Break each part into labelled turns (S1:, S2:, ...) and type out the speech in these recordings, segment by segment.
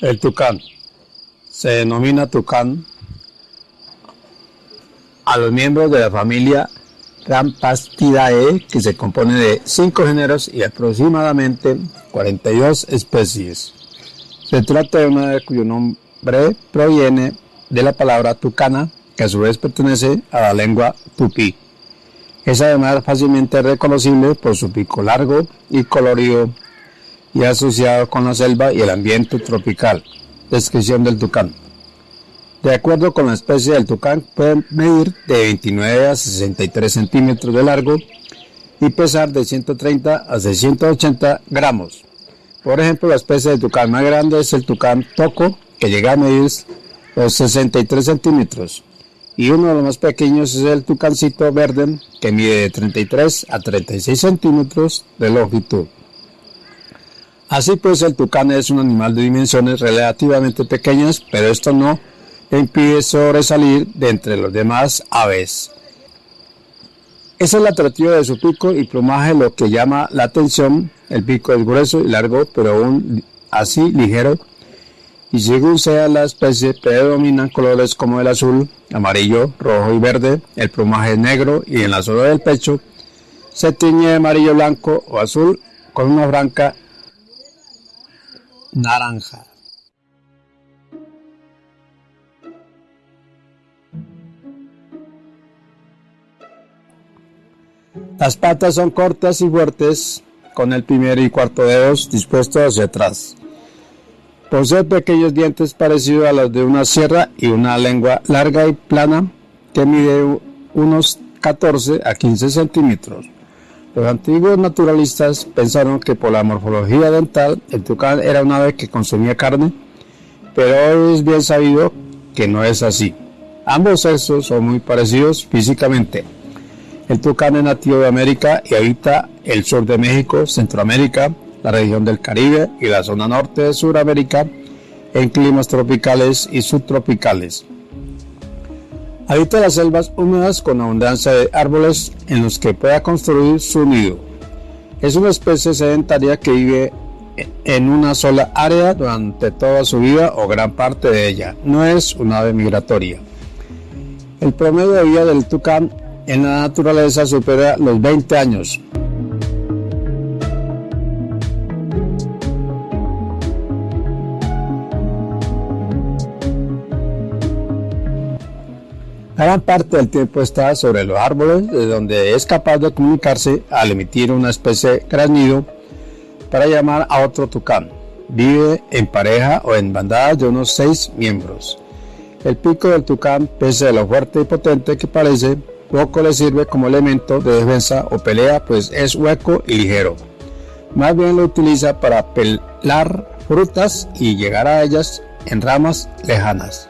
S1: El tucán. Se denomina tucán a los miembros de la familia Rampastidae, que se compone de cinco géneros y aproximadamente 42 especies. Se trata de una ave cuyo nombre proviene de la palabra tucana, que a su vez pertenece a la lengua tupí. Es además fácilmente reconocible por su pico largo y colorido y asociado con la selva y el ambiente tropical. Descripción del tucán. De acuerdo con la especie del tucán, puede medir de 29 a 63 centímetros de largo y pesar de 130 a 680 gramos. Por ejemplo, la especie de tucán más grande es el tucán toco, que llega a medir los 63 centímetros. Y uno de los más pequeños es el tucancito verde, que mide de 33 a 36 centímetros de longitud. Así pues, el tucán es un animal de dimensiones relativamente pequeñas, pero esto no impide sobresalir de entre los demás aves. Es el atractivo de su pico y plumaje lo que llama la atención. El pico es grueso y largo, pero aún así ligero. Y según sea la especie, predominan colores como el azul, amarillo, rojo y verde. El plumaje es negro y en la zona del pecho se tiñe de amarillo, blanco o azul con una franca naranja. Las patas son cortas y fuertes, con el primer y cuarto dedos dispuestos hacia atrás. Posee pequeños dientes parecidos a los de una sierra y una lengua larga y plana que mide unos 14 a 15 centímetros. Los antiguos naturalistas pensaron que por la morfología dental el tucán era un ave que consumía carne, pero es bien sabido que no es así. Ambos sexos son muy parecidos físicamente. El tucán es nativo de América y habita el sur de México, Centroamérica, la región del Caribe y la zona norte de Sudamérica en climas tropicales y subtropicales. Habita las selvas húmedas con abundancia de árboles en los que pueda construir su nido. Es una especie sedentaria que vive en una sola área durante toda su vida o gran parte de ella. No es una ave migratoria. El promedio de vida del tucán en la naturaleza supera los 20 años. Gran parte del tiempo está sobre los árboles, de donde es capaz de comunicarse al emitir una especie de granido para llamar a otro tucán. Vive en pareja o en bandadas de unos seis miembros. El pico del tucán, pese a lo fuerte y potente que parece, poco le sirve como elemento de defensa o pelea, pues es hueco y ligero. Más bien lo utiliza para pelar frutas y llegar a ellas en ramas lejanas.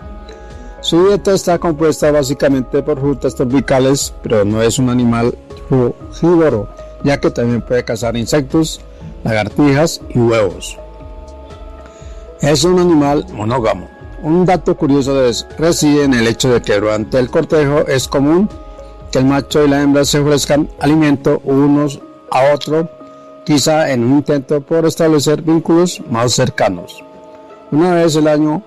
S1: Su dieta está compuesta básicamente por frutas tropicales, pero no es un animal frugívoro, ya que también puede cazar insectos, lagartijas y huevos. Es un animal monógamo. Un dato curioso reside en el hecho de que durante el cortejo es común que el macho y la hembra se ofrezcan alimento unos a otros, quizá en un intento por establecer vínculos más cercanos. Una vez al año,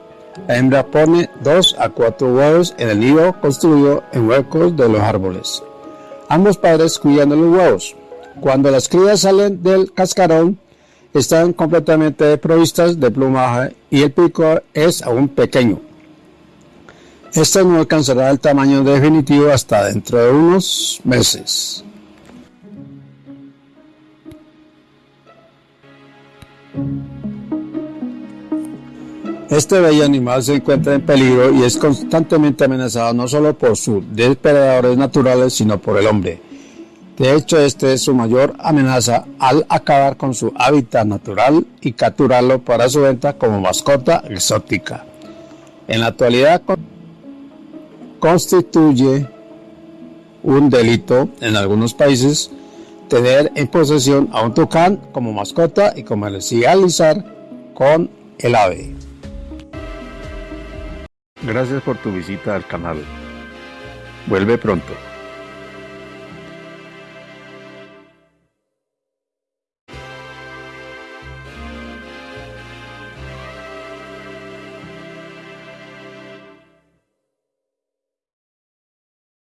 S1: la hembra pone dos a cuatro huevos en el nido construido en huecos de los árboles. Ambos padres cuidan de los huevos. Cuando las crías salen del cascarón, están completamente provistas de plumaje y el pico es aún pequeño. Este no alcanzará el tamaño definitivo hasta dentro de unos meses. Este bello animal se encuentra en peligro y es constantemente amenazado no solo por sus depredadores naturales, sino por el hombre. De hecho, este es su mayor amenaza al acabar con su hábitat natural y capturarlo para su venta como mascota exótica. En la actualidad, constituye un delito en algunos países tener en posesión a un tucán como mascota y comercializar con el ave. Gracias por tu visita al canal. Vuelve pronto.